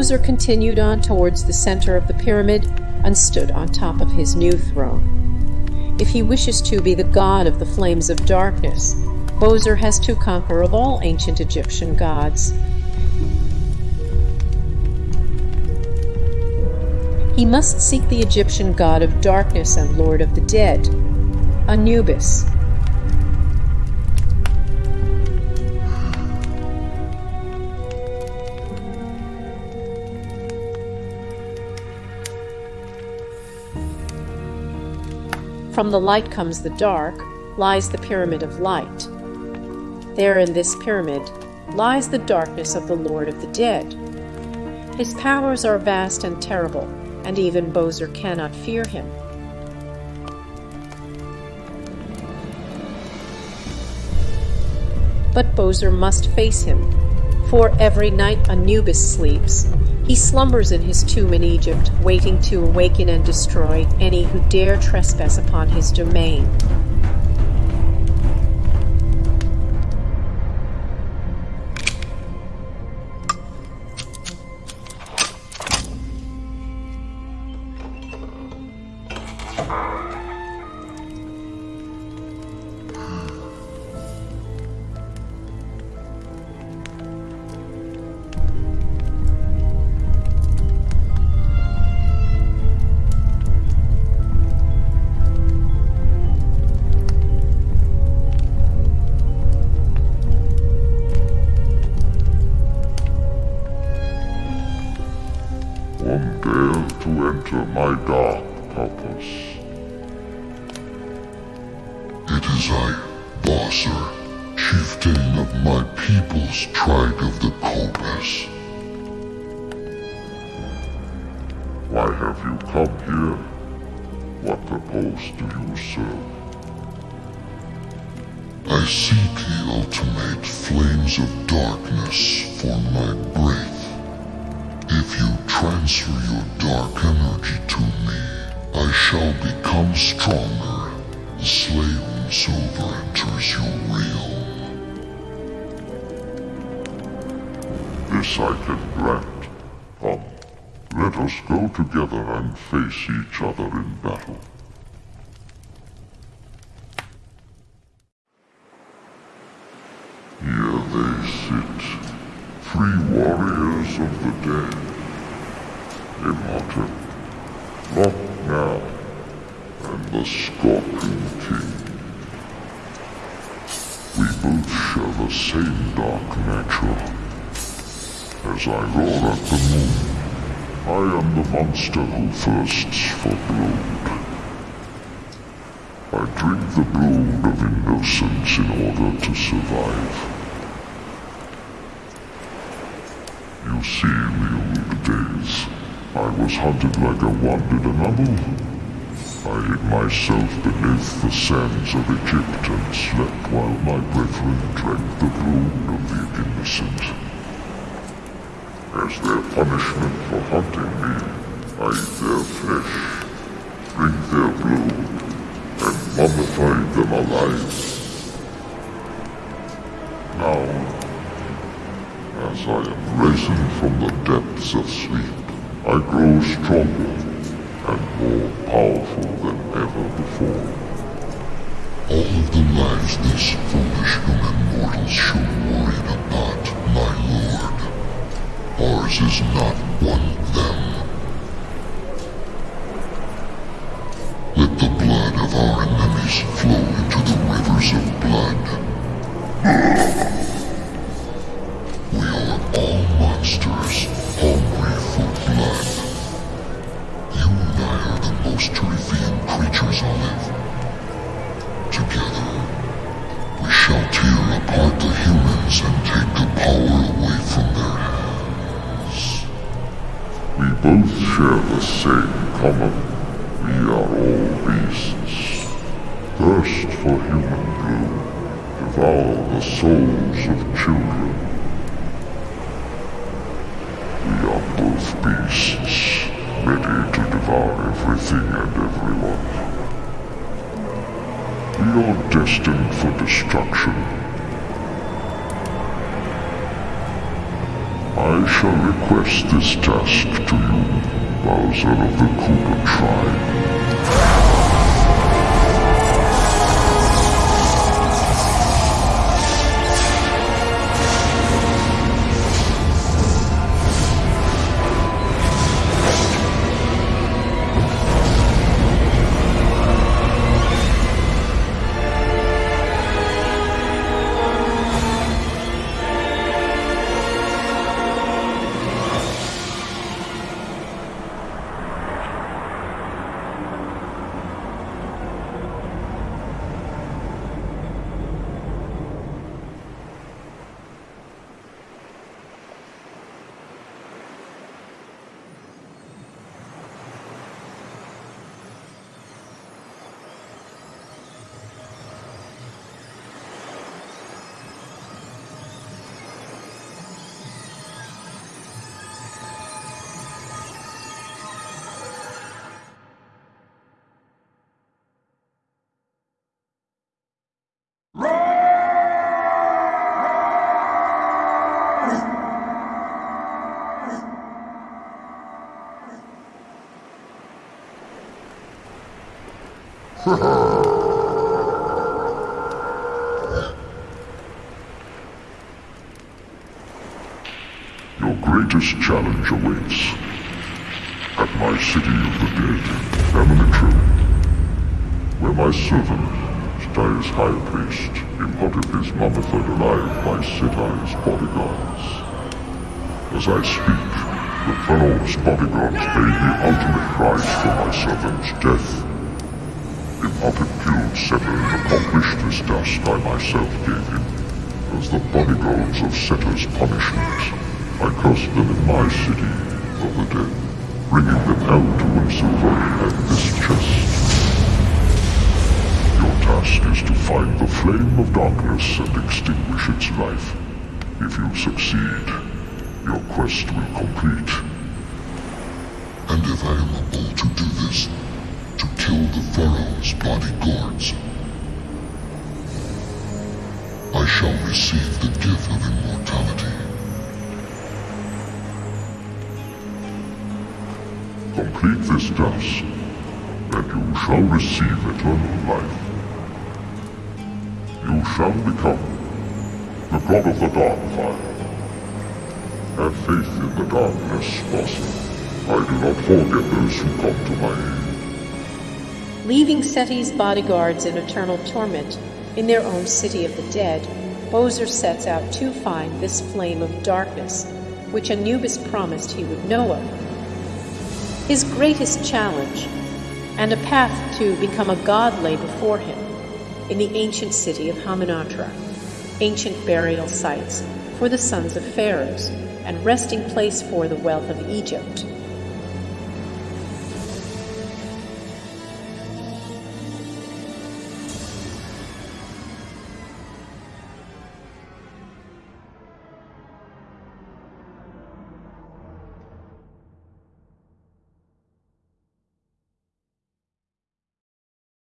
Bowser continued on towards the center of the pyramid and stood on top of his new throne. If he wishes to be the god of the flames of darkness, Bowser has to conquer of all ancient Egyptian gods. He must seek the Egyptian god of darkness and lord of the dead, Anubis. From the light comes the dark, lies the pyramid of light. There in this pyramid lies the darkness of the Lord of the Dead. His powers are vast and terrible, and even Bowser cannot fear him. But Bowser must face him, for every night Anubis sleeps, he slumbers in his tomb in Egypt, waiting to awaken and destroy any who dare trespass upon his domain. to my dark purpose. It is I, Bowser, chieftain of my people's tribe of the Cobras. Why have you come here? What purpose do you serve? I seek the ultimate flames of darkness for my breath. If you transfer your dark energy to me, I shall become stronger. The Slaven Silver enters your realm. This I can grant. Come, let us go together and face each other in battle. Three warriors of the dead. Imhotep, now. and the Scorpion King. We both share the same dark nature. As I roar at the moon, I am the monster who thirsts for blood. I drink the blood of innocence in order to survive. You see, in the old days, I was hunted like a wounded animal. I hid myself beneath the sands of Egypt and slept while my brethren drank the blood of the innocent. As their punishment for hunting me, I eat their flesh, drink their blood, and mummify them alive. As I am risen from the depths of sleep, I grow stronger and more powerful than ever before. All of the lives these foolish human mortals should worry about, my lord. Ours is not one both share the same common. We are all beasts. Thirst for human blood. Devour the souls of children. We are both beasts, ready to devour everything and everyone. We are destined for destruction. I shall request this task to you, Bowser of the Koopa tribe. Your greatest challenge awaits. At my city of the dead, Hamunaptra, where my servant, Stiles High Priest, imparted his mummified alive by Seti's bodyguards. As I speak, the Pharaoh's bodyguards pay the ultimate price for my servant's death. Imhotep killed Setter and accomplished this task I myself gave him. As the bodyguards of Setter's punishment, I cursed them in my city of the dead, bringing them out to Winsilver and this chest. Your task is to find the flame of darkness and extinguish its life. If you succeed, your quest will complete. And if I am able to do this, kill the Pharaoh's bodyguards, I shall receive the gift of immortality. Complete this task, and you shall receive eternal life. You shall become the god of the dark fire. Have faith in the darkness, Bowser. I do not forget those who come to my aid. Leaving Seti's bodyguards in eternal torment in their own city of the dead, Bowser sets out to find this flame of darkness, which Anubis promised he would know of. His greatest challenge, and a path to become a god lay before him in the ancient city of Hamunaptra, ancient burial sites for the sons of pharaohs, and resting place for the wealth of Egypt.